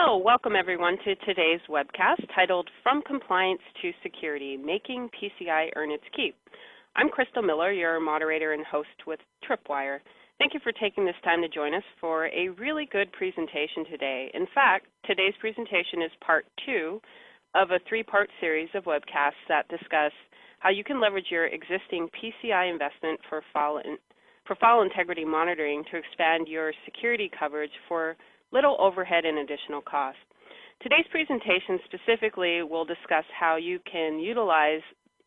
Hello, welcome everyone to today's webcast titled From Compliance to Security, Making PCI Earn Its Keep. I'm Crystal Miller, your moderator and host with Tripwire. Thank you for taking this time to join us for a really good presentation today. In fact, today's presentation is part two of a three-part series of webcasts that discuss how you can leverage your existing PCI investment for file, in, for file integrity monitoring to expand your security coverage for little overhead and additional cost. Today's presentation specifically will discuss how you can utilize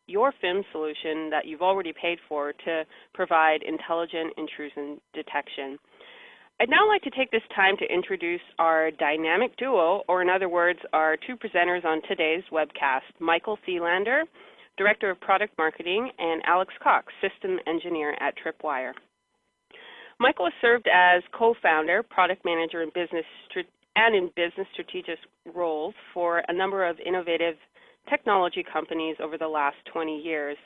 your FIM solution that you've already paid for to provide intelligent intrusion detection. I'd now like to take this time to introduce our dynamic duo, or in other words, our two presenters on today's webcast, Michael Thelander, Director of Product Marketing, and Alex Cox, System Engineer at Tripwire. Michael has served as co-founder, product manager, and business and in business strategic roles for a number of innovative technology companies over the last 20 years.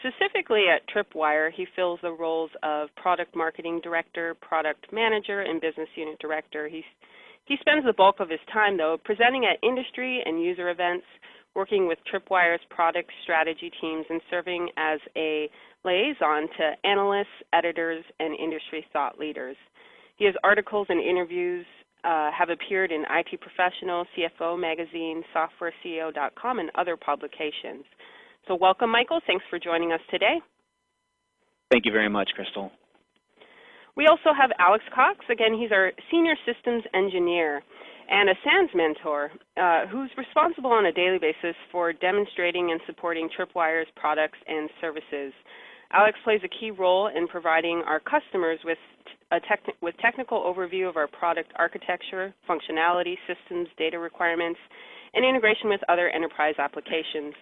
Specifically at Tripwire, he fills the roles of product marketing director, product manager, and business unit director. He's, he spends the bulk of his time, though, presenting at industry and user events, working with Tripwire's product strategy teams, and serving as a liaison to analysts, editors, and industry thought leaders. Has articles and interviews uh, have appeared in IT Professional, CFO Magazine, SoftwareCEO.com, and other publications. So welcome, Michael. Thanks for joining us today. Thank you very much, Crystal. We also have Alex Cox. Again, he's our Senior Systems Engineer and a SANS mentor uh, who's responsible on a daily basis for demonstrating and supporting Tripwire's products and services. Alex plays a key role in providing our customers with a with technical overview of our product architecture, functionality, systems, data requirements, and integration with other enterprise applications.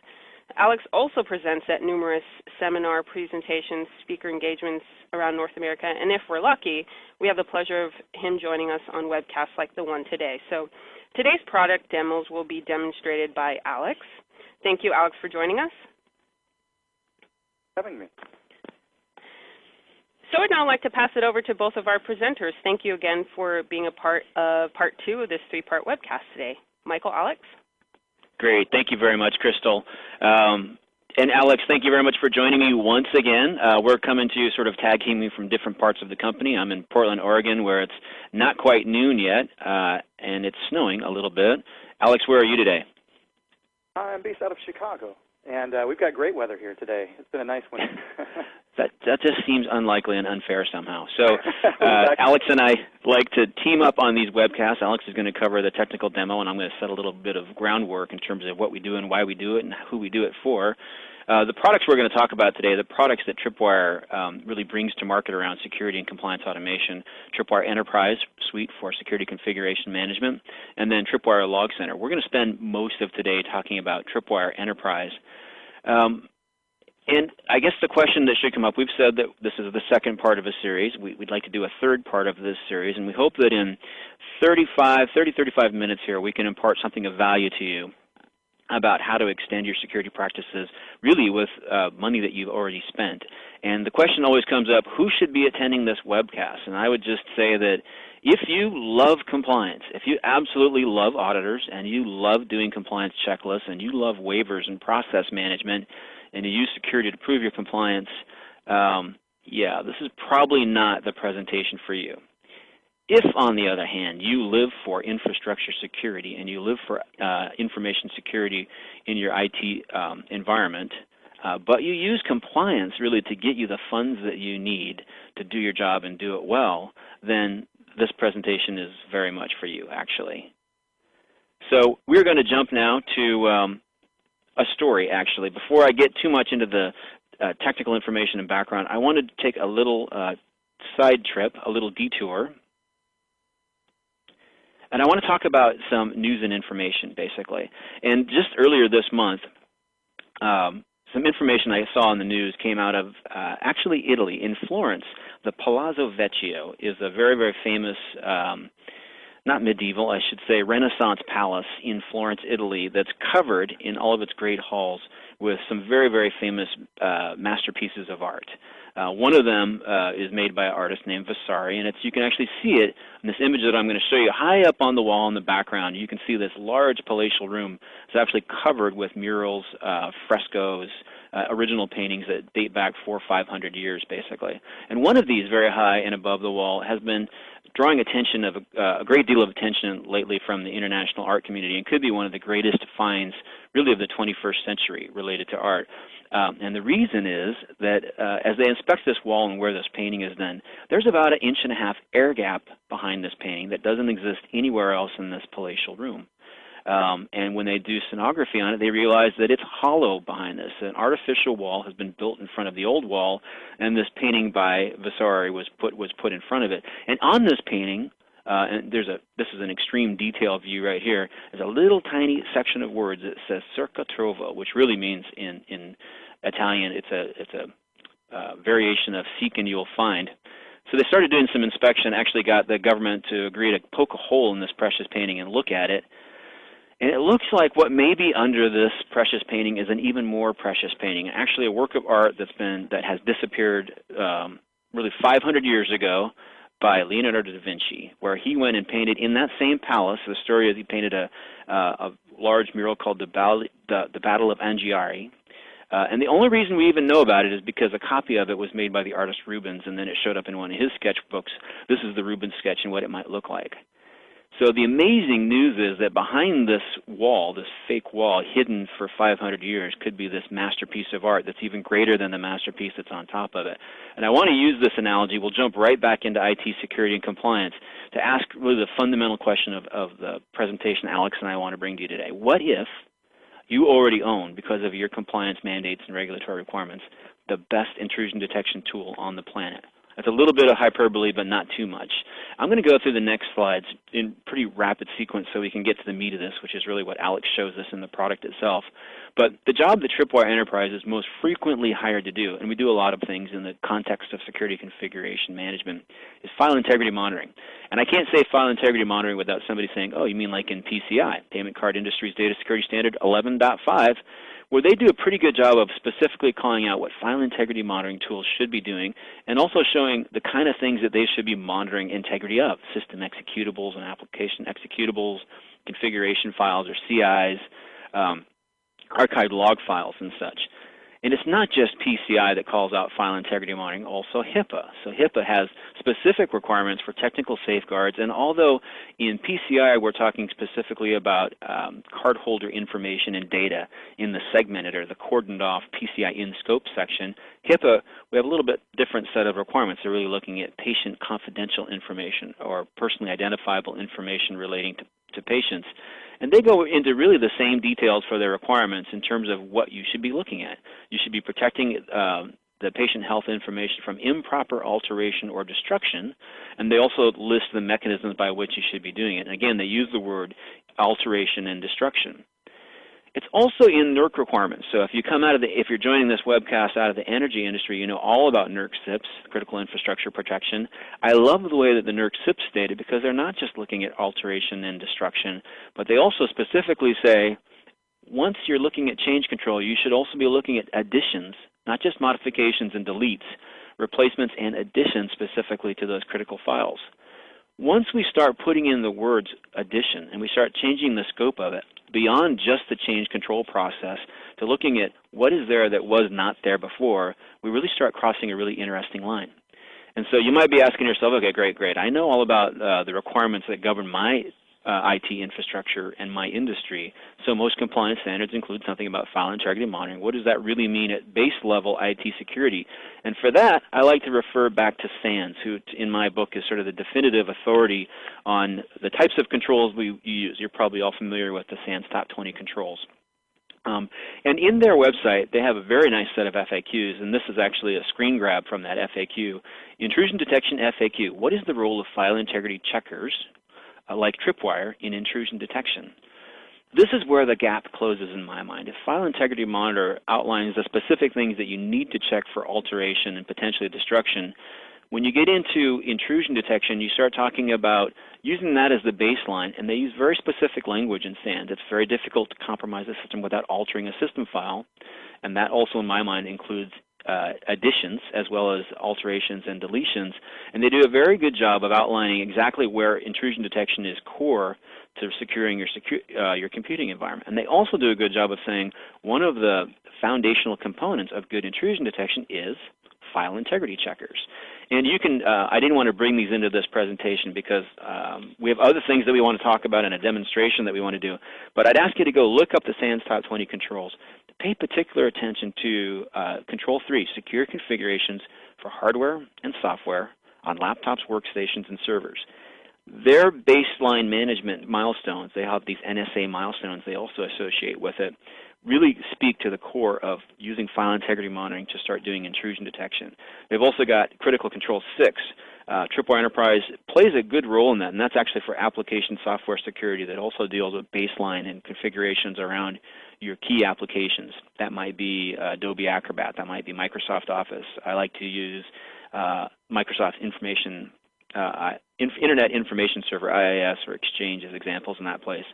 Alex also presents at numerous seminar presentations, speaker engagements around North America, and if we're lucky, we have the pleasure of him joining us on webcasts like the one today. So today's product demos will be demonstrated by Alex. Thank you, Alex, for joining us. Having me. So I'd now like to pass it over to both of our presenters. Thank you again for being a part of part two of this three-part webcast today. Michael, Alex? Great. Thank you very much, Crystal. Um, and Alex, thank you very much for joining me once again. Uh, we're coming to you sort of tag teaming from different parts of the company. I'm in Portland, Oregon, where it's not quite noon yet, uh, and it's snowing a little bit. Alex, where are you today? I'm based out of Chicago, and uh, we've got great weather here today. It's been a nice one. that that just seems unlikely and unfair somehow. So uh, Alex and I like to team up on these webcasts. Alex is going to cover the technical demo, and I'm going to set a little bit of groundwork in terms of what we do and why we do it and who we do it for. Uh, the products we're going to talk about today, the products that Tripwire um, really brings to market around security and compliance automation, Tripwire Enterprise Suite for security configuration management, and then Tripwire Log Center. We're going to spend most of today talking about Tripwire Enterprise. Um, and I guess the question that should come up, we've said that this is the second part of a series. We, would like to do a third part of this series, and we hope that in 35, 30, 35 minutes here, we can impart something of value to you about how to extend your security practices really with uh, money that you've already spent. And the question always comes up, who should be attending this webcast? And I would just say that if you love compliance, if you absolutely love auditors and you love doing compliance checklists and you love waivers and process management, and you use security to prove your compliance, um, yeah, this is probably not the presentation for you. If, on the other hand, you live for infrastructure security and you live for uh, information security in your IT um, environment, uh, but you use compliance really to get you the funds that you need to do your job and do it well, then this presentation is very much for you, actually. So we're going to jump now to um, a story, actually. Before I get too much into the uh, technical information and background, I wanted to take a little uh, side trip, a little detour. And I want to talk about some news and information, basically. And just earlier this month, um, some information I saw in the news came out of uh, actually Italy. In Florence, the Palazzo Vecchio is a very, very famous um, not medieval, I should say, Renaissance palace in Florence, Italy, that's covered in all of its great halls with some very, very famous uh, masterpieces of art. Uh, one of them uh, is made by an artist named Vasari, and it's you can actually see it in this image that I'm going to show you high up on the wall in the background. You can see this large palatial room is actually covered with murals, uh, frescoes, uh, original paintings that date back four or five hundred years, basically. And one of these, very high and above the wall, has been drawing attention of a, uh, a, great deal of attention lately from the international art community and could be one of the greatest finds really of the 21st century related to art. Um, and the reason is that uh, as they inspect this wall and where this painting is done, there's about an inch and a half air gap behind this painting that doesn't exist anywhere else in this palatial room. Um, and when they do sonography on it, they realize that it's hollow behind this. An artificial wall has been built in front of the old wall, and this painting by Vasari was put was put in front of it. And on this painting, uh, and there's a this is an extreme detail view right here. There's a little tiny section of words that says "cerca trovo," which really means in in Italian it's a it's a uh, variation of "seek and you'll find." So they started doing some inspection. Actually, got the government to agree to poke a hole in this precious painting and look at it. And it looks like what may be under this precious painting is an even more precious painting, actually a work of art that's been that has disappeared um, really 500 years ago by Leonardo da Vinci, where he went and painted in that same palace. The story is he painted a, uh, a large mural called the, the, the Battle of Anghiari. Uh, and the only reason we even know about it is because a copy of it was made by the artist Rubens, and then it showed up in one of his sketchbooks. This is the Rubens sketch and what it might look like. So the amazing news is that behind this wall, this fake wall hidden for 500 years, could be this masterpiece of art that's even greater than the masterpiece that's on top of it. And I want to use this analogy. We'll jump right back into IT security and compliance to ask really the fundamental question of, of the presentation Alex and I want to bring to you today. What if you already own, because of your compliance mandates and regulatory requirements, the best intrusion detection tool on the planet? That's a little bit of hyperbole, but not too much. I'm going to go through the next slides in pretty rapid sequence so we can get to the meat of this, which is really what Alex shows us in the product itself. But the job that Tripwire Enterprise is most frequently hired to do, and we do a lot of things in the context of security configuration management, is file integrity monitoring. And I can't say file integrity monitoring without somebody saying, oh, you mean like in PCI, Payment Card Industries Data Security Standard 11.5, where they do a pretty good job of specifically calling out what file integrity monitoring tools should be doing and also showing the kind of things that they should be monitoring integrity of, system executables and application executables, configuration files or CIs, um, archived log files and such. And it's not just PCI that calls out file integrity monitoring, also HIPAA. So HIPAA has specific requirements for technical safeguards, and although in PCI we're talking specifically about um, cardholder information and data in the segmented or the cordoned off PCI in scope section, HIPAA, we have a little bit different set of requirements. They're really looking at patient confidential information or personally identifiable information relating to, to patients. And they go into really the same details for their requirements in terms of what you should be looking at. You should be protecting um, the patient health information from improper alteration or destruction, and they also list the mechanisms by which you should be doing it. And again, they use the word alteration and destruction. It's also in NERC requirements. So if you come out of the, if you're joining this webcast out of the energy industry, you know all about NERC CIPS, critical infrastructure protection. I love the way that the NERC CIPS stated because they're not just looking at alteration and destruction, but they also specifically say once you're looking at change control, you should also be looking at additions, not just modifications and deletes, replacements and additions specifically to those critical files. Once we start putting in the words addition and we start changing the scope of it, beyond just the change control process to looking at what is there that was not there before, we really start crossing a really interesting line. And so you might be asking yourself, okay, great, great. I know all about uh, the requirements that govern my uh, IT infrastructure and my industry. So most compliance standards include something about file integrity monitoring. What does that really mean at base level IT security? And for that, I like to refer back to SANS, who in my book is sort of the definitive authority on the types of controls we use. You're probably all familiar with the SANS top 20 controls. Um, and in their website, they have a very nice set of FAQs, and this is actually a screen grab from that FAQ. Intrusion detection FAQ. What is the role of file integrity checkers, uh, like Tripwire in intrusion detection. This is where the gap closes in my mind. If File Integrity Monitor outlines the specific things that you need to check for alteration and potentially destruction, when you get into intrusion detection, you start talking about using that as the baseline, and they use very specific language in SANS. It's very difficult to compromise a system without altering a system file, and that also, in my mind, includes uh, additions as well as alterations and deletions, and they do a very good job of outlining exactly where intrusion detection is core to securing your, secu uh, your computing environment. And they also do a good job of saying one of the foundational components of good intrusion detection is file integrity checkers. And you can, uh, I didn't want to bring these into this presentation because um, we have other things that we want to talk about and a demonstration that we want to do. But I'd ask you to go look up the SANS Top 20 controls. Pay particular attention to uh, Control 3, secure configurations for hardware and software on laptops, workstations, and servers. Their baseline management milestones, they have these NSA milestones they also associate with it, really speak to the core of using file integrity monitoring to start doing intrusion detection. They've also got Critical Control 6. Uh, Tripwire Enterprise plays a good role in that, and that's actually for application software security that also deals with baseline and configurations around your key applications. That might be uh, Adobe Acrobat, that might be Microsoft Office. I like to use uh, Microsoft Information, uh, Internet Information Server, IIS, or Exchange as examples in that place.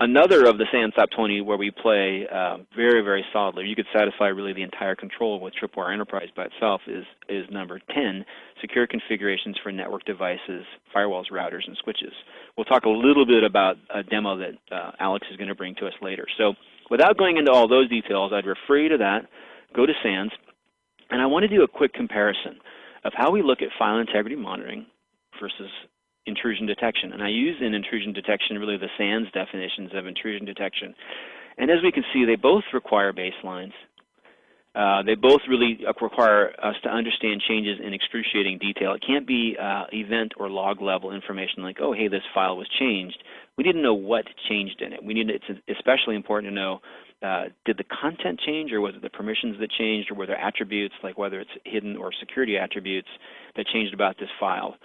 Another of the SANS Top 20 where we play uh, very, very solidly, you could satisfy really the entire control with Tripwire Enterprise by itself, is, is number 10, secure configurations for network devices, firewalls, routers, and switches. We'll talk a little bit about a demo that uh, Alex is going to bring to us later. So without going into all those details, I'd refer you to that, go to SANS, and I want to do a quick comparison of how we look at file integrity monitoring versus intrusion detection. And I use in intrusion detection really the SANS definitions of intrusion detection. And as we can see, they both require baselines. Uh, they both really require us to understand changes in excruciating detail. It can't be uh, event or log level information like, oh, hey, this file was changed. We need to know what changed in it. We need. It's especially important to know uh, did the content change, or was it the permissions that changed, or were there attributes like whether it's hidden or security attributes that changed about this file.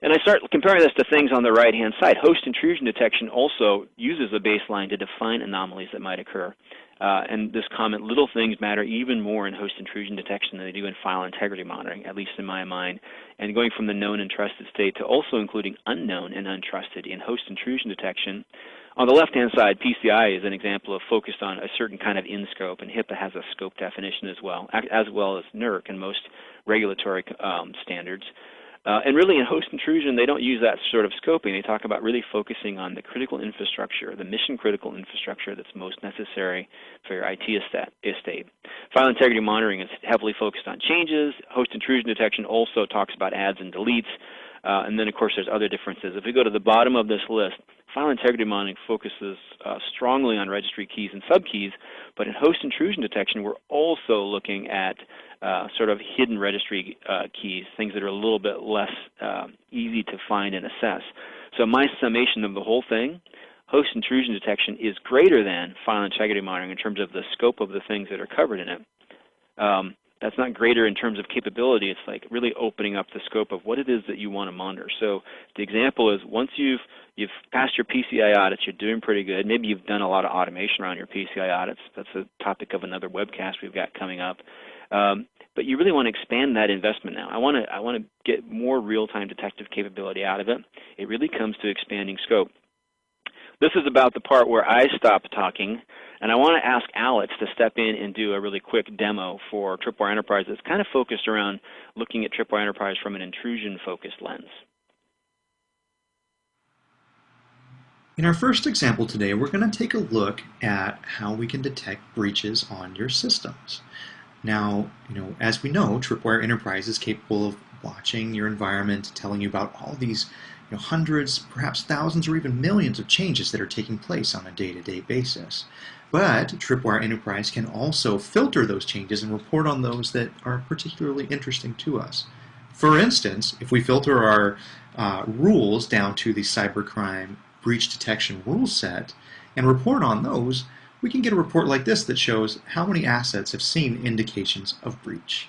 And I start comparing this to things on the right-hand side. Host intrusion detection also uses a baseline to define anomalies that might occur. Uh, and this comment, little things matter even more in host intrusion detection than they do in file integrity monitoring, at least in my mind. And going from the known and trusted state to also including unknown and untrusted in host intrusion detection. On the left-hand side, PCI is an example of focused on a certain kind of in-scope, and HIPAA has a scope definition as well, as well as NERC and most regulatory um, standards. Uh, and really in host intrusion, they don't use that sort of scoping. They talk about really focusing on the critical infrastructure, the mission critical infrastructure that's most necessary for your IT estate. File integrity monitoring is heavily focused on changes. Host intrusion detection also talks about adds and deletes. Uh, and then, of course, there's other differences. If we go to the bottom of this list, file integrity monitoring focuses uh, strongly on registry keys and subkeys, but in host intrusion detection, we're also looking at uh, sort of hidden registry uh, keys, things that are a little bit less uh, easy to find and assess. So my summation of the whole thing, host intrusion detection is greater than file integrity monitoring in terms of the scope of the things that are covered in it. Um, that's not greater in terms of capability. It's like really opening up the scope of what it is that you want to monitor. So the example is once you've you've passed your PCI audits, you're doing pretty good. Maybe you've done a lot of automation around your PCI audits. That's a topic of another webcast we've got coming up. Um, but you really want to expand that investment now. I want to I want to get more real-time detective capability out of it. It really comes to expanding scope. This is about the part where I stop talking, and I want to ask Alex to step in and do a really quick demo for Tripwire Enterprise that's kind of focused around looking at Tripwire Enterprise from an intrusion-focused lens. In our first example today, we're going to take a look at how we can detect breaches on your systems. Now, you know, as we know, Tripwire Enterprise is capable of watching your environment, telling you about all these you know, hundreds, perhaps thousands, or even millions of changes that are taking place on a day-to-day -day basis. But Tripwire Enterprise can also filter those changes and report on those that are particularly interesting to us. For instance, if we filter our uh, rules down to the cybercrime breach detection rule set and report on those, we can get a report like this that shows how many assets have seen indications of breach.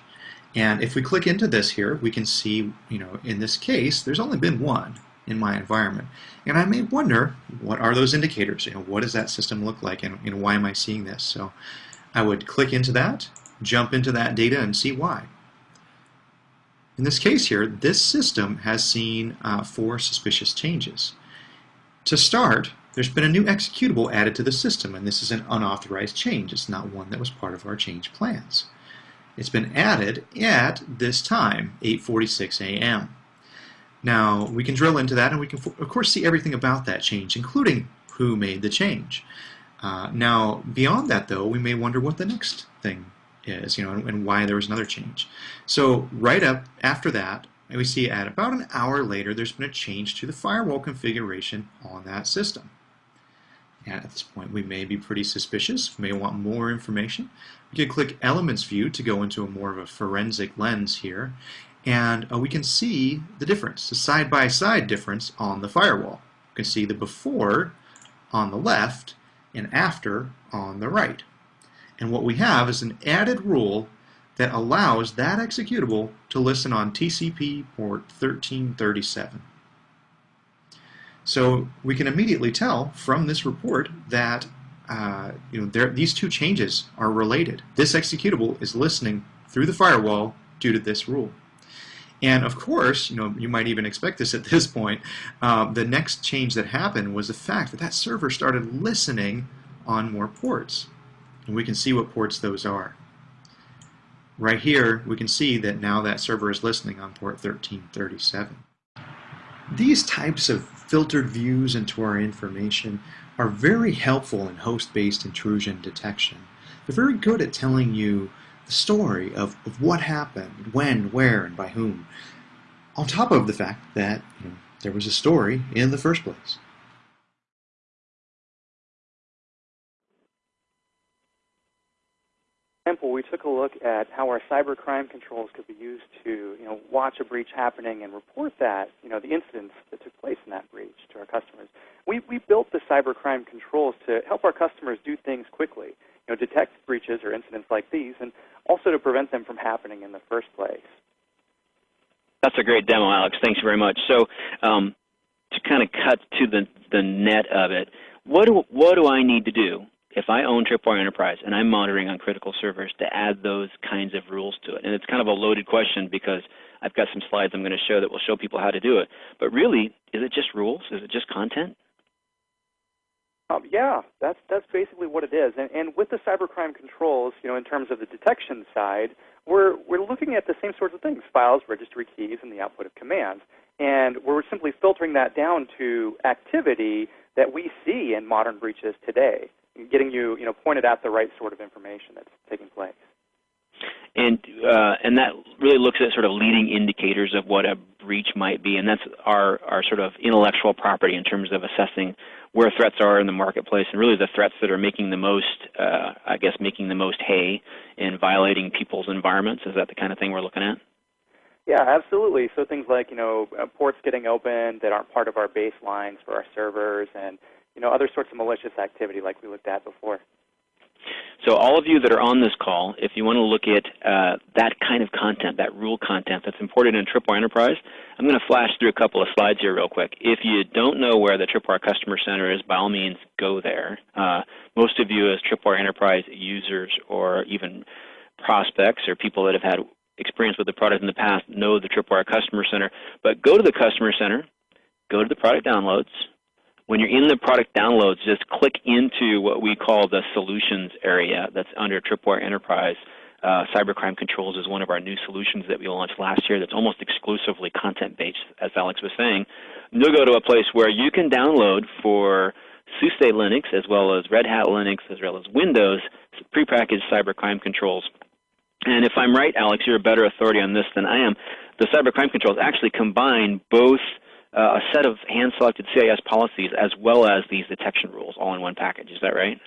And if we click into this here, we can see, you know, in this case, there's only been one in my environment. And I may wonder, what are those indicators? You know, what does that system look like and know, why am I seeing this? So I would click into that, jump into that data and see why. In this case here, this system has seen uh, four suspicious changes. To start, there's been a new executable added to the system, and this is an unauthorized change. It's not one that was part of our change plans. It's been added at this time, 8.46 a.m. Now, we can drill into that and we can, of course, see everything about that change, including who made the change. Uh, now, beyond that, though, we may wonder what the next thing is, you know, and, and why there was another change. So right up after that, we see at about an hour later, there's been a change to the firewall configuration on that system. At this point, we may be pretty suspicious, may want more information. We can click Elements View to go into a more of a forensic lens here, and uh, we can see the difference, the side-by-side -side difference on the firewall. You can see the before on the left and after on the right. And what we have is an added rule that allows that executable to listen on TCP port 1337. So we can immediately tell from this report that uh, you know there, these two changes are related. This executable is listening through the firewall due to this rule. And of course, you know, you might even expect this at this point. Uh, the next change that happened was the fact that that server started listening on more ports. And we can see what ports those are. Right here, we can see that now that server is listening on port 1337. These types of filtered views into our information are very helpful in host-based intrusion detection. They're very good at telling you the story of, of what happened, when, where, and by whom, on top of the fact that you know, there was a story in the first place. Example, we took a look at how our cyber crime controls could be used to, you know, watch a breach happening and report that, you know, the incidents that took place in that breach to our customers. We, we built the cyber crime controls to help our customers do things quickly, you know, detect breaches or incidents like these, and also to prevent them from happening in the first place. That's a great demo, Alex. Thanks very much. So, um, to kind of cut to the the net of it, what do what do I need to do if I own Tripwire Enterprise and I'm monitoring on critical servers to add those kinds of rules to it? And it's kind of a loaded question because I've got some slides I'm going to show that will show people how to do it. But really, is it just rules? Is it just content? Um, yeah, that's that's basically what it is. And, and with the cybercrime controls, you know, in terms of the detection side, we're we're looking at the same sorts of things: files, registry keys, and the output of commands. And we're simply filtering that down to activity that we see in modern breaches today getting you, you know, pointed at the right sort of information that's taking place. And uh, and that really looks at sort of leading indicators of what a breach might be, and that's our our sort of intellectual property in terms of assessing where threats are in the marketplace, and really the threats that are making the most, uh, I guess, making the most hay in violating people's environments. Is that the kind of thing we're looking at? Yeah, absolutely. So things like you know uh, ports getting open that aren't part of our baselines for our servers, and you know, other sorts of malicious activity like we looked at before. So all of you that are on this call, if you want to look at uh, that kind of content, that rule content that's imported in Tripwire Enterprise, I'm going to flash through a couple of slides here real quick. If you don't know where the Tripwire Customer Center is, by all means, go there. Uh, most of you as Tripwire Enterprise users or even prospects or people that have had experience with the product in the past know the Tripwire Customer Center. But go to the Customer Center, go to the product downloads, when you're in the product downloads, just click into what we call the solutions area that's under Tripwire Enterprise. Uh, Cybercrime Controls is one of our new solutions that we launched last year that's almost exclusively content-based, as Alex was saying. You'll go to a place where you can download for SUSE Linux as well as Red Hat Linux as well as Windows prepackaged cybercrime controls. And if I'm right, Alex, you're a better authority on this than I am. The cybercrime controls actually combine both uh, a set of hand-selected CIS policies as well as these detection rules all in one package. Is that right?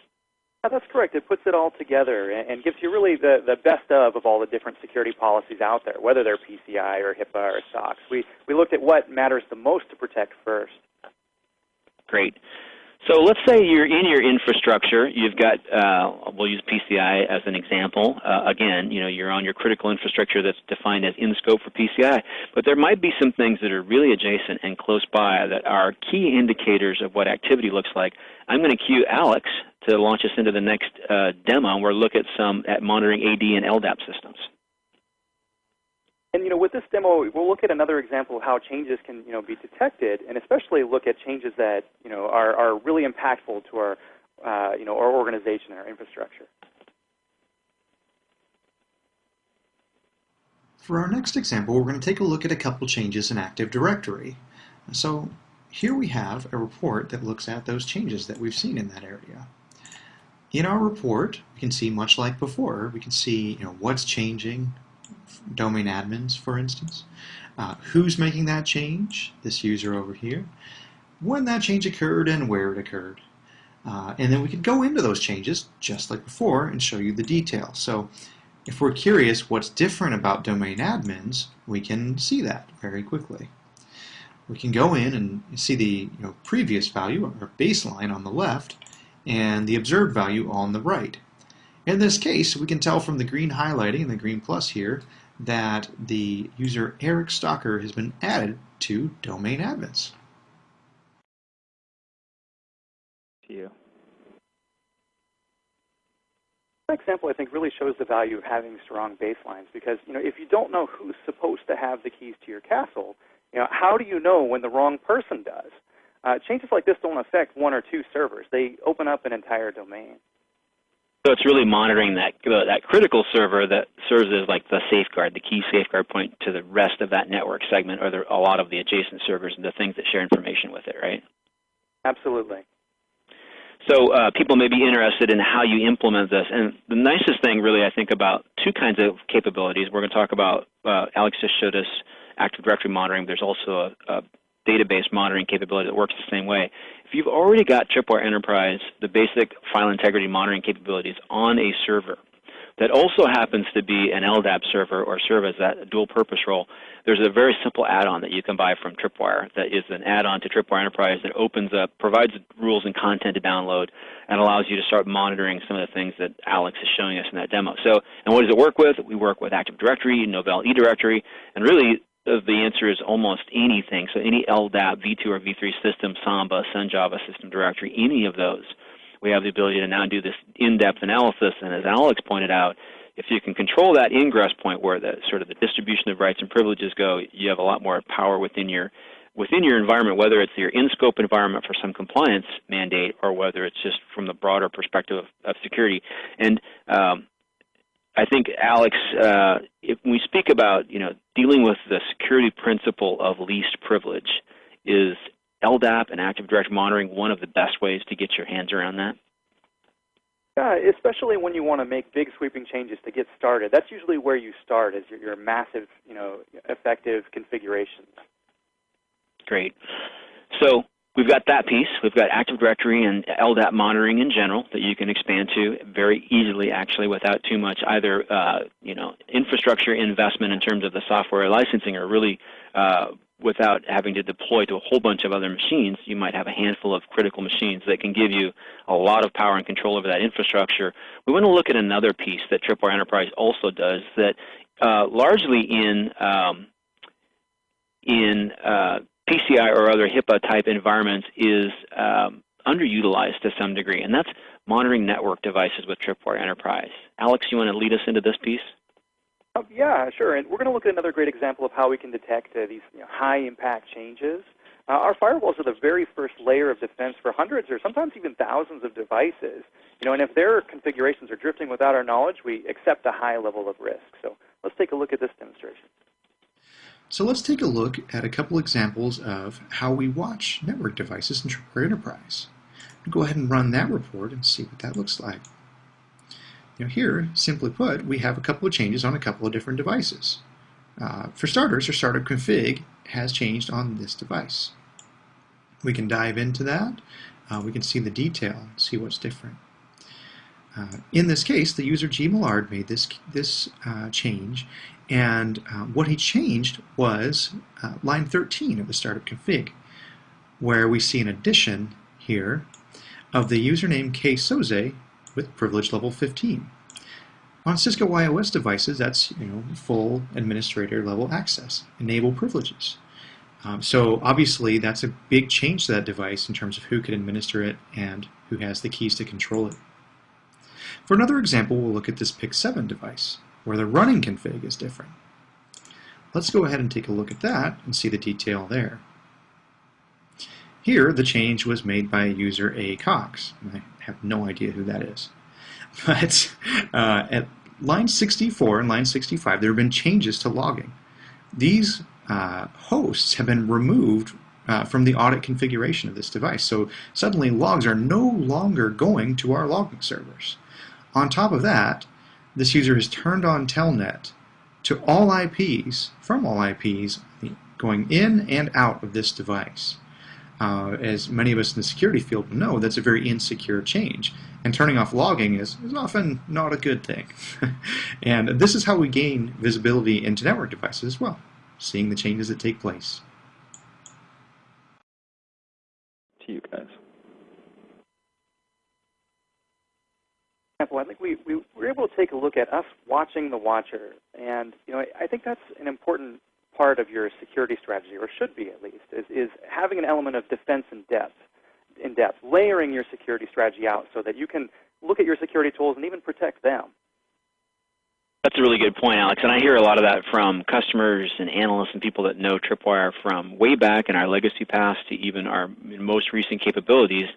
Yeah, that's correct. It puts it all together and gives you really the, the best of of all the different security policies out there, whether they're PCI or HIPAA or SOX. We, we looked at what matters the most to protect first. Great. So let's say you're in your infrastructure. You've got, uh, we'll use PCI as an example. Uh, again, you know, you're on your critical infrastructure that's defined as in scope for PCI. But there might be some things that are really adjacent and close by that are key indicators of what activity looks like. I'm going to cue Alex to launch us into the next uh, demo where we'll look at some at monitoring AD and LDAP systems. And you know, with this demo, we'll look at another example of how changes can you know be detected, and especially look at changes that you know are, are really impactful to our uh, you know our organization and our infrastructure. For our next example, we're going to take a look at a couple changes in Active Directory. So here we have a report that looks at those changes that we've seen in that area. In our report, we can see much like before, we can see you know, what's changing, domain admins, for instance, uh, who's making that change, this user over here, when that change occurred and where it occurred. Uh, and then we could go into those changes, just like before, and show you the details. So if we're curious what's different about domain admins, we can see that very quickly. We can go in and see the you know, previous value, or baseline on the left, and the observed value on the right. In this case, we can tell from the green highlighting and the green plus here that the user Eric Stalker has been added to domain admins. To you. That example, I think, really shows the value of having strong baselines because, you know, if you don't know who's supposed to have the keys to your castle, you know, how do you know when the wrong person does? Uh, changes like this don't affect one or two servers. They open up an entire domain. So it's really monitoring that uh, that critical server that serves as like the safeguard, the key safeguard point to the rest of that network segment, or the, a lot of the adjacent servers and the things that share information with it, right? Absolutely. So uh, people may be interested in how you implement this. And the nicest thing, really, I think, about two kinds of capabilities. We're going to talk about, uh, Alex just showed us Active Directory monitoring. There's also a, a database monitoring capability that works the same way. If you've already got Tripwire Enterprise, the basic file integrity monitoring capabilities on a server that also happens to be an LDAP server or serve as that dual purpose role, there's a very simple add-on that you can buy from Tripwire that is an add-on to Tripwire Enterprise that opens up, provides rules and content to download, and allows you to start monitoring some of the things that Alex is showing us in that demo. So, and what does it work with? We work with Active Directory, Novell eDirectory, and really the answer is almost anything. So any LDAP, V2 or V3 system, Samba, SunJava system directory, any of those, we have the ability to now do this in-depth analysis. And as Alex pointed out, if you can control that ingress point where the sort of the distribution of rights and privileges go, you have a lot more power within your within your environment, whether it's your in-scope environment for some compliance mandate or whether it's just from the broader perspective of, of security. And um, I think, Alex, uh, if we speak about you know dealing with the security principle of least privilege, is LDAP and Active Directory monitoring one of the best ways to get your hands around that? Yeah, especially when you want to make big sweeping changes to get started. That's usually where you start, is your, your massive, you know, effective configurations. Great. So We've got that piece. We've got Active Directory and LDAP monitoring in general that you can expand to very easily, actually, without too much either, uh, you know, infrastructure investment in terms of the software licensing, or really uh, without having to deploy to a whole bunch of other machines. You might have a handful of critical machines that can give you a lot of power and control over that infrastructure. We want to look at another piece that Tripwire Enterprise also does that uh, largely in um, in uh, PCI or other HIPAA type environments is um, underutilized to some degree, and that's monitoring network devices with Tripwire Enterprise. Alex, you want to lead us into this piece? Um, yeah, sure. And we're going to look at another great example of how we can detect uh, these you know, high impact changes. Uh, our firewalls are the very first layer of defense for hundreds or sometimes even thousands of devices. You know, and if their configurations are drifting without our knowledge, we accept a high level of risk. So let's take a look at this demonstration. So let's take a look at a couple examples of how we watch network devices in Tripwire Enterprise. Go ahead and run that report and see what that looks like. Now here, simply put, we have a couple of changes on a couple of different devices. Uh, for starters, our startup config has changed on this device. We can dive into that. Uh, we can see the detail, see what's different. Uh, in this case, the user G. Millard made this, this uh, change, and uh, what he changed was uh, line 13 of the startup config, where we see an addition here of the username ksoze with privilege level 15. On Cisco IOS devices, that's you know full administrator level access, enable privileges. Um, so obviously that's a big change to that device in terms of who can administer it and who has the keys to control it. For another example, we'll look at this PIX7 device, where the running config is different. Let's go ahead and take a look at that and see the detail there. Here, the change was made by user A. Cox. I have no idea who that is. But uh, at line 64 and line 65, there have been changes to logging. These uh, hosts have been removed uh, from the audit configuration of this device. So suddenly logs are no longer going to our logging servers. On top of that, this user has turned on Telnet to all IPs, from all IPs, going in and out of this device. Uh, as many of us in the security field know, that's a very insecure change. And turning off logging is, is often not a good thing. and this is how we gain visibility into network devices as well, seeing the changes that take place. To you guys. I think we, we were able to take a look at us watching the watcher. And you know, I, I think that's an important part of your security strategy, or should be at least, is, is having an element of defense in depth, in depth, layering your security strategy out so that you can look at your security tools and even protect them. That's a really good point, Alex. And I hear a lot of that from customers and analysts and people that know Tripwire from way back in our legacy past to even our most recent capabilities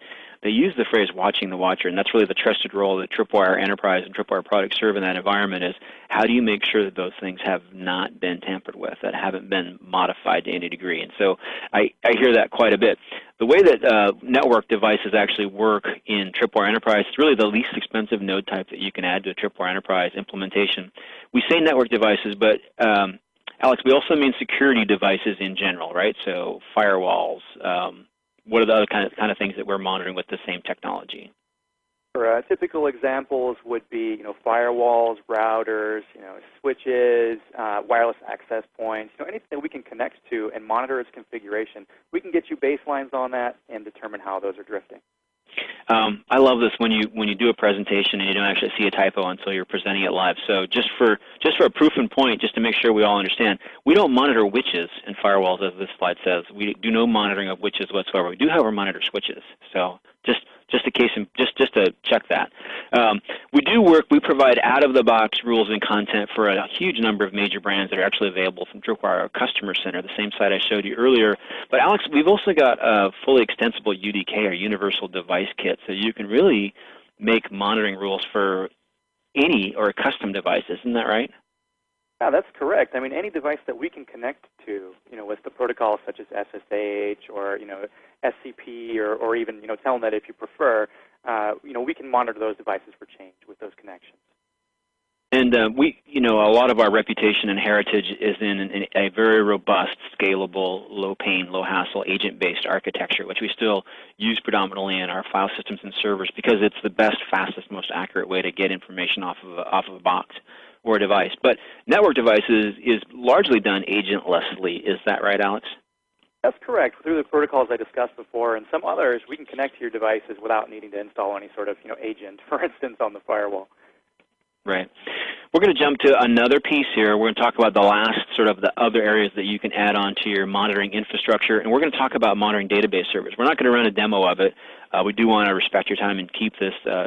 they use the phrase watching the watcher, and that's really the trusted role that Tripwire Enterprise and Tripwire products serve in that environment is how do you make sure that those things have not been tampered with, that haven't been modified to any degree. And so I, I hear that quite a bit. The way that uh, network devices actually work in Tripwire Enterprise is really the least expensive node type that you can add to a Tripwire Enterprise implementation. We say network devices, but um, Alex, we also mean security devices in general, right? So firewalls, um, what are the other kind of, kind of things that we're monitoring with the same technology? Uh, typical examples would be, you know, firewalls, routers, you know, switches, uh, wireless access points, you know, anything that we can connect to and monitor its configuration. We can get you baselines on that and determine how those are drifting. Um, I love this when you when you do a presentation and you don't actually see a typo until you're presenting it live. So just for just for a proof and point, just to make sure we all understand, we don't monitor witches in firewalls as this slide says. We do no monitoring of witches whatsoever. We do, however, monitor switches. So just just a case and just just to check that. Um, we do work. We provide out-of-the-box rules and content for a huge number of major brands that are actually available from Tripwire Customer Center, the same site I showed you earlier. But Alex, we've also got a fully extensible UDK or Universal Device Kit, so you can really make monitoring rules for any or a custom device. Isn't that right? Yeah, that's correct. I mean, any device that we can connect to, you know, with the protocols such as SSH or you know SCP or, or even you know Telnet if you prefer, uh, you know, we can monitor those devices for change with those connections. And uh, we, you know, a lot of our reputation and heritage is in, in a very robust, scalable, low-pain, low-hassle, agent-based architecture, which we still use predominantly in our file systems and servers because it's the best, fastest, most accurate way to get information off of a, off of a box or a device. But network devices is largely done agentlessly. Is that right, Alex? That's correct. Through the protocols I discussed before and some others, we can connect to your devices without needing to install any sort of you know, agent, for instance, on the firewall. Right. We're going to jump to another piece here. We're going to talk about the last sort of the other areas that you can add on to your monitoring infrastructure, and we're going to talk about monitoring database servers. We're not going to run a demo of it. Uh, we do want to respect your time and keep this uh,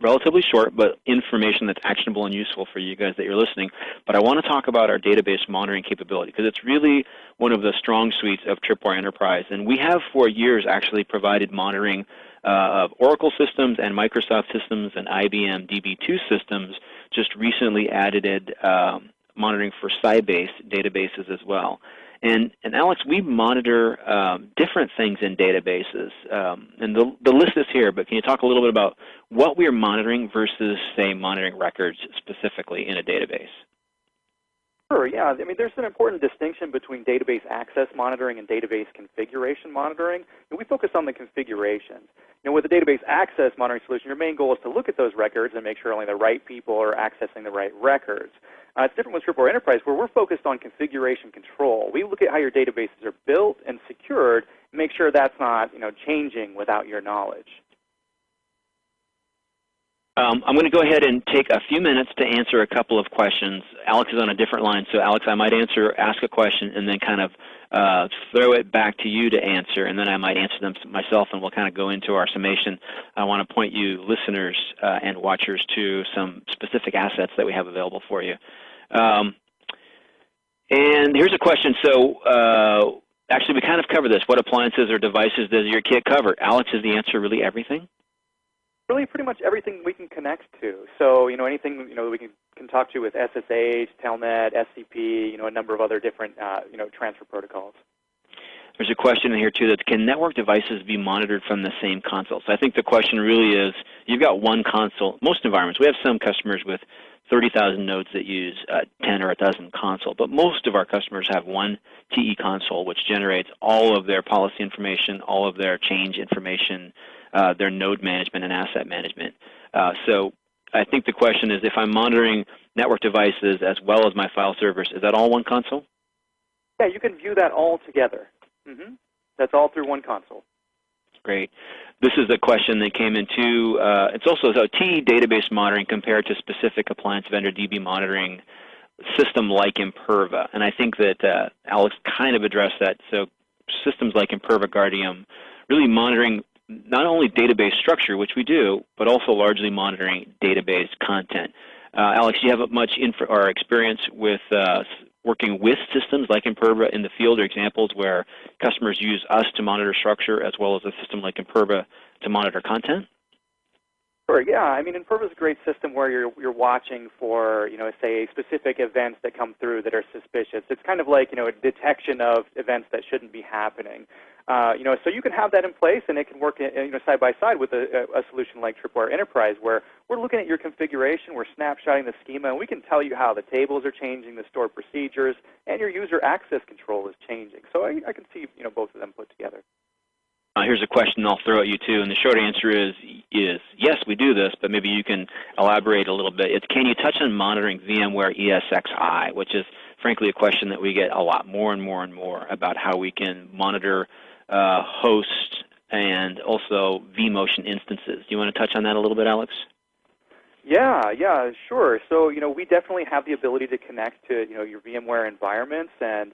relatively short, but information that's actionable and useful for you guys that you're listening. But I want to talk about our database monitoring capability because it's really one of the strong suites of Tripwire Enterprise. And we have for years actually provided monitoring uh, of Oracle systems and Microsoft systems and IBM DB2 systems, just recently added um, monitoring for Sybase databases as well. And, and Alex, we monitor um, different things in databases. Um, and the, the list is here, but can you talk a little bit about what we are monitoring versus, say, monitoring records specifically in a database? Sure, yeah. I mean, there's an important distinction between database access monitoring and database configuration monitoring. And we focus on the configurations. You with a database access monitoring solution, your main goal is to look at those records and make sure only the right people are accessing the right records. Uh, it's different with Tripwire Enterprise where we're focused on configuration control. We look at how your databases are built and secured and make sure that's not you know, changing without your knowledge. Um, I'm going to go ahead and take a few minutes to answer a couple of questions. Alex is on a different line, so Alex, I might answer, ask a question, and then kind of uh, throw it back to you to answer, and then I might answer them myself, and we'll kind of go into our summation. I want to point you, listeners uh, and watchers, to some specific assets that we have available for you. Um, and here's a question. So uh, actually, we kind of cover this. What appliances or devices does your kit cover? Alex, is the answer really everything? Really, pretty much everything we can connect to. So, you know, anything you know we can, can talk to with SSH, Telnet, SCP, you know, a number of other different uh, you know transfer protocols. There's a question in here too that can network devices be monitored from the same console? So I think the question really is, you've got one console. Most environments, we have some customers with 30,000 nodes that use uh, 10 or a dozen console, but most of our customers have one TE console which generates all of their policy information, all of their change information, uh, their node management and asset management. Uh, so I think the question is if I'm monitoring network devices as well as my file servers, is that all one console? Yeah, you can view that all together. Mm -hmm. That's all through one console. Great. This is a question that came into, uh, it's also so TE database monitoring compared to specific appliance vendor DB monitoring system like Imperva. And I think that uh, Alex kind of addressed that. So systems like Imperva Guardium really monitoring not only database structure, which we do, but also largely monitoring database content. Uh, Alex, do you have much info or experience with uh, working with systems like Imperva in the field are examples where customers use us to monitor structure as well as a system like Imperva to monitor content? Sure. Yeah. I mean, Imperva is a great system where you're you're watching for you know say specific events that come through that are suspicious. It's kind of like you know a detection of events that shouldn't be happening. Uh, you know, so you can have that in place, and it can work you know side by side with a, a solution like Tripwire Enterprise, where we're looking at your configuration, we're snapshotting the schema, and we can tell you how the tables are changing, the stored procedures, and your user access control is changing. So I, I can see you know both of them put together. Uh, here's a question I'll throw at you too, and the short answer is is yes, we do this, but maybe you can elaborate a little bit. It's can you touch on monitoring VMware ESXi, which is frankly a question that we get a lot more and more and more about how we can monitor uh, host and also vMotion instances. Do you want to touch on that a little bit, Alex? Yeah, yeah, sure. So you know, we definitely have the ability to connect to you know your VMware environments, and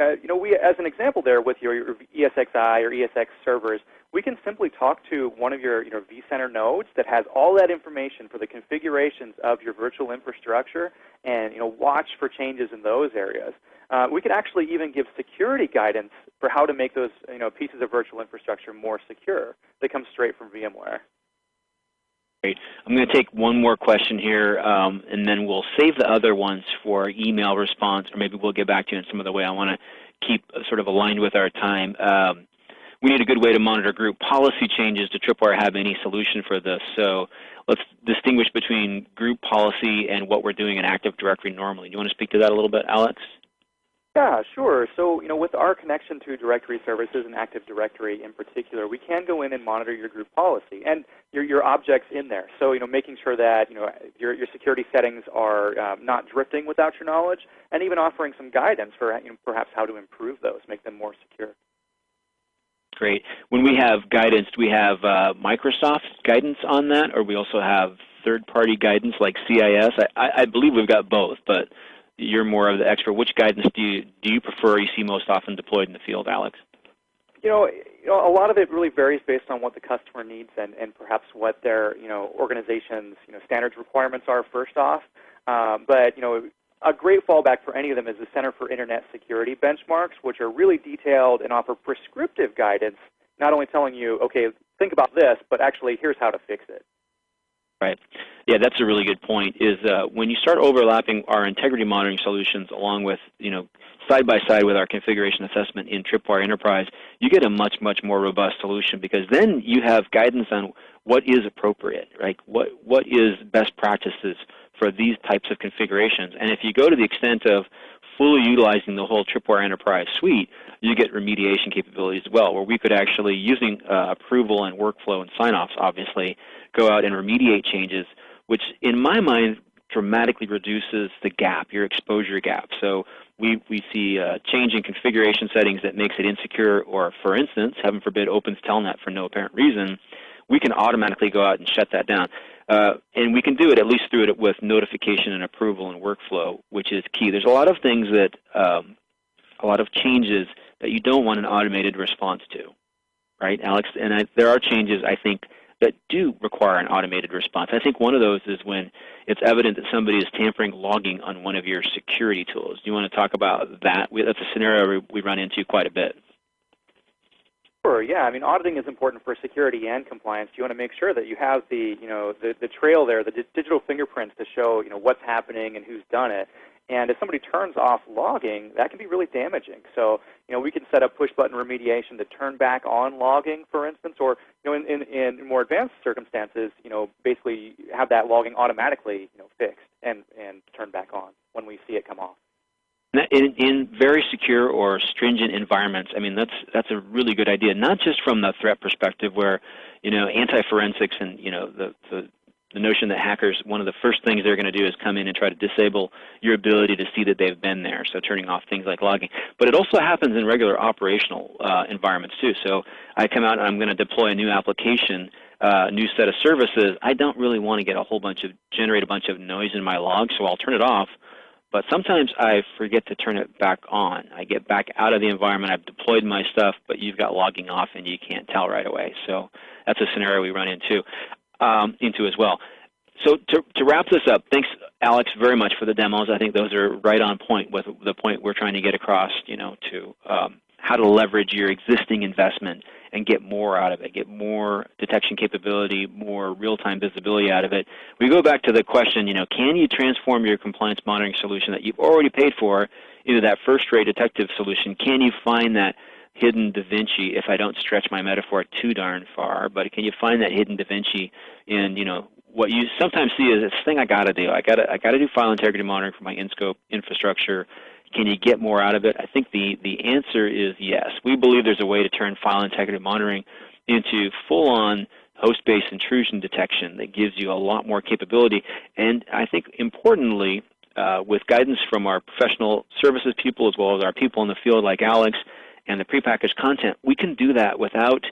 uh, you know, we as an example there with your, your ESXi or ESX servers, we can simply talk to one of your you know vCenter nodes that has all that information for the configurations of your virtual infrastructure, and you know watch for changes in those areas. Uh, we can actually even give security guidance for how to make those you know, pieces of virtual infrastructure more secure that comes straight from VMware. I'm going to take one more question here, um, and then we'll save the other ones for email response, or maybe we'll get back to you in some other way. I want to keep sort of aligned with our time. Um, we need a good way to monitor group policy changes. Does Tripwire have any solution for this? So let's distinguish between group policy and what we're doing in Active Directory normally. Do you want to speak to that a little bit, Alex? Yeah, sure. So, you know, with our connection to directory services and Active Directory in particular, we can go in and monitor your group policy and your, your objects in there. So, you know, making sure that, you know, your, your security settings are um, not drifting without your knowledge and even offering some guidance for you know, perhaps how to improve those, make them more secure. Great. When we have guidance, do we have uh, Microsoft guidance on that, or we also have third-party guidance like CIS? I, I believe we've got both, but you're more of the expert. Which guidance do you do you prefer? You see most often deployed in the field, Alex. You know, you know, a lot of it really varies based on what the customer needs and, and perhaps what their you know organization's you know standards requirements are. First off, um, but you know. A great fallback for any of them is the Center for Internet Security benchmarks, which are really detailed and offer prescriptive guidance, not only telling you, okay, think about this, but actually here's how to fix it. Right. Yeah, that's a really good point. Is uh, when you start overlapping our integrity monitoring solutions along with, you know, side by side with our configuration assessment in Tripwire Enterprise, you get a much much more robust solution because then you have guidance on what is appropriate, right? What what is best practices for these types of configurations. And if you go to the extent of fully utilizing the whole Tripwire Enterprise suite, you get remediation capabilities as well, where we could actually, using uh, approval and workflow and sign-offs, obviously, go out and remediate changes, which in my mind dramatically reduces the gap, your exposure gap. So we, we see a change in configuration settings that makes it insecure, or for instance, heaven forbid, opens Telnet for no apparent reason, we can automatically go out and shut that down. Uh, and we can do it at least through it with notification and approval and workflow, which is key. There's a lot of things that, um, a lot of changes that you don't want an automated response to, right, Alex? And I, there are changes, I think, that do require an automated response. I think one of those is when it's evident that somebody is tampering logging on one of your security tools. Do you want to talk about that? That's a scenario we run into quite a bit. Sure. Yeah. I mean, auditing is important for security and compliance. You want to make sure that you have the, you know, the, the trail there, the digital fingerprints to show, you know, what's happening and who's done it. And if somebody turns off logging, that can be really damaging. So, you know, we can set up push-button remediation to turn back on logging, for instance, or, you know, in, in, in more advanced circumstances, you know, basically have that logging automatically, you know, fixed and, and turned back on when we see it come off. In, in very secure or stringent environments, I mean that's that's a really good idea. Not just from the threat perspective, where you know anti-forensics and you know the, the the notion that hackers, one of the first things they're going to do is come in and try to disable your ability to see that they've been there, so turning off things like logging. But it also happens in regular operational uh, environments too. So I come out and I'm going to deploy a new application, a uh, new set of services. I don't really want to get a whole bunch of, generate a bunch of noise in my log, so I'll turn it off. But sometimes I forget to turn it back on. I get back out of the environment, I've deployed my stuff, but you've got logging off and you can't tell right away. So that's a scenario we run into um, into as well. So to, to wrap this up, thanks Alex very much for the demos. I think those are right on point with the point we're trying to get across. You know, to um, how to leverage your existing investment and get more out of it, get more detection capability, more real-time visibility out of it. We go back to the question, you know, can you transform your compliance monitoring solution that you've already paid for into that first-rate detective solution? Can you find that hidden Da Vinci, if I don't stretch my metaphor too darn far, but can you find that hidden Da Vinci in, you know, what you sometimes see is this thing I got to do. I got to I got to do file integrity monitoring for my InScope infrastructure. Can you get more out of it? I think the the answer is yes. We believe there's a way to turn file integrity monitoring into full-on host-based intrusion detection that gives you a lot more capability. And I think importantly, uh, with guidance from our professional services people as well as our people in the field like Alex, and the prepackaged content, we can do that without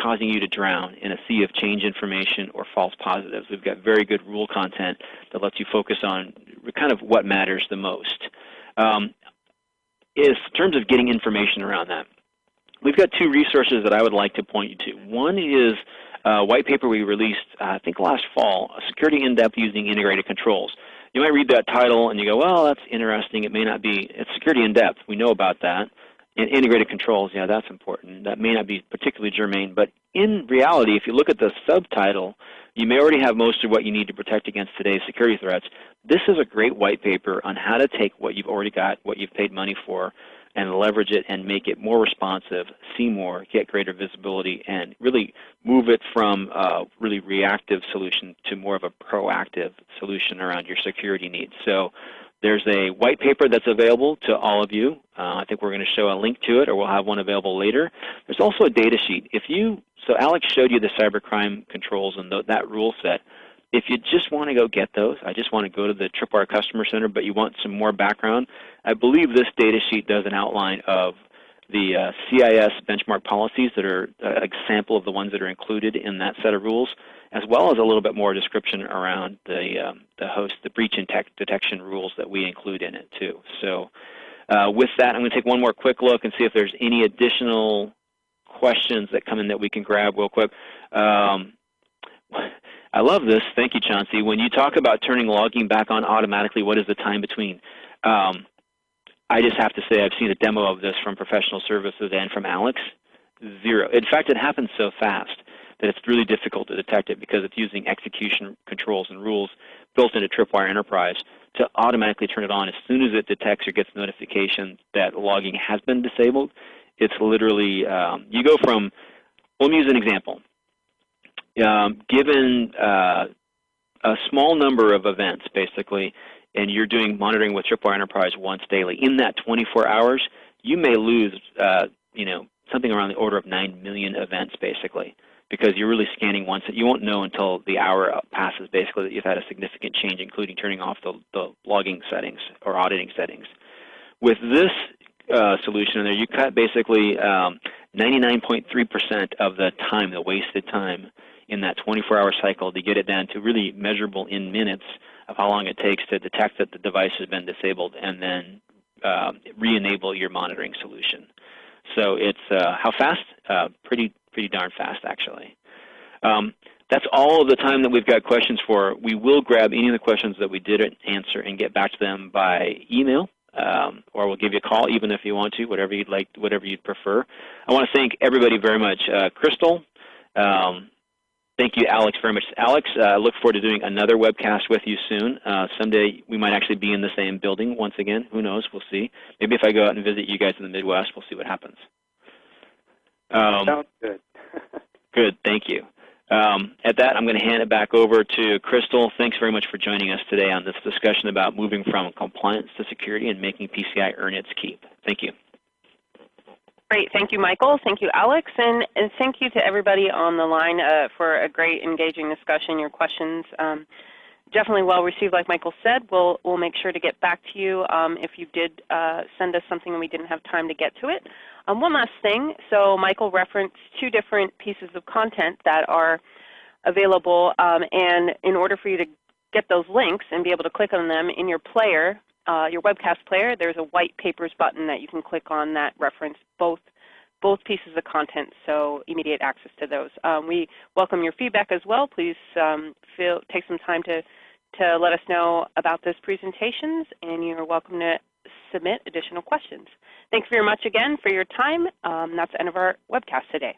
causing you to drown in a sea of change information or false positives. We've got very good rule content that lets you focus on kind of what matters the most. Um, is in terms of getting information around that, we've got two resources that I would like to point you to. One is a white paper we released, uh, I think last fall, Security in Depth Using Integrated Controls. You might read that title and you go, well, that's interesting. It may not be. It's security in depth. We know about that And integrated controls, yeah, that's important. That may not be particularly germane, but in reality, if you look at the subtitle, you may already have most of what you need to protect against today's security threats. This is a great white paper on how to take what you've already got, what you've paid money for, and leverage it and make it more responsive, see more, get greater visibility, and really move it from a really reactive solution to more of a proactive solution around your security needs. So there's a white paper that's available to all of you. Uh, I think we're going to show a link to it, or we'll have one available later. There's also a data sheet. If you so Alex showed you the cybercrime controls and the, that rule set. If you just want to go get those, I just want to go to the Tripwire Customer Center, but you want some more background, I believe this data sheet does an outline of the uh, CIS benchmark policies that are uh, a sample of the ones that are included in that set of rules as well as a little bit more description around the, um, the host, the breach and detection rules that we include in it too. So uh, with that, I'm going to take one more quick look and see if there's any additional questions that come in that we can grab real quick. Um, I love this. Thank you, Chauncey. When you talk about turning logging back on automatically, what is the time between? Um, I just have to say I've seen a demo of this from professional services and from Alex. Zero. In fact, it happens so fast that it's really difficult to detect it because it's using execution controls and rules built into Tripwire Enterprise to automatically turn it on as soon as it detects or gets notification that logging has been disabled. It's literally, um, you go from, let me use an example. Um, given uh, a small number of events, basically, and you're doing monitoring with Tripwire Enterprise once daily, in that 24 hours, you may lose, uh, you know, something around the order of 9 million events, basically because you're really scanning once. You won't know until the hour passes, basically, that you've had a significant change, including turning off the, the logging settings or auditing settings. With this uh, solution in there, you cut basically 99.3% um, of the time, the wasted time in that 24-hour cycle to get it down to really measurable in minutes of how long it takes to detect that the device has been disabled and then uh, re-enable your monitoring solution. So it's uh, how fast? Uh, pretty pretty darn fast, actually. Um, that's all of the time that we've got questions for. We will grab any of the questions that we didn't answer and get back to them by email. um, or we'll give you a call even if you want to, whatever you'd like, whatever you'd prefer. I want to thank everybody very much. Uh, Crystal, um, thank you, Alex, very much. Alex, I uh, look forward to doing another webcast with you soon. Uh, someday we might actually be in the same building once again. Who knows? We'll see. Maybe if I go out and visit you guys in the Midwest, we'll see what happens. Um, Sounds good. good, thank you. Um, at that, I'm going to hand it back over to Crystal. Thanks very much for joining us today on this discussion about moving from compliance to security and making PCI earn its keep. Thank you. Great. Thank you, Michael. Thank you, Alex. And, and thank you to everybody on the line uh, for a great engaging discussion, your questions. Um, definitely well received, like Michael said. We'll, we'll make sure to get back to you um, if you did uh, send us something and we didn't have time to get to it. Um, one last thing. So Michael referenced two different pieces of content that are available. Um, and in order for you to get those links and be able to click on them in your player, uh, your webcast player, there's a white papers button that you can click on that reference both both pieces of content, so immediate access to those. Um, we welcome your feedback as well. Please um, feel, take some time to, to let us know about those presentations, and you're welcome to submit additional questions. Thanks very much again for your time. Um, that's the end of our webcast today.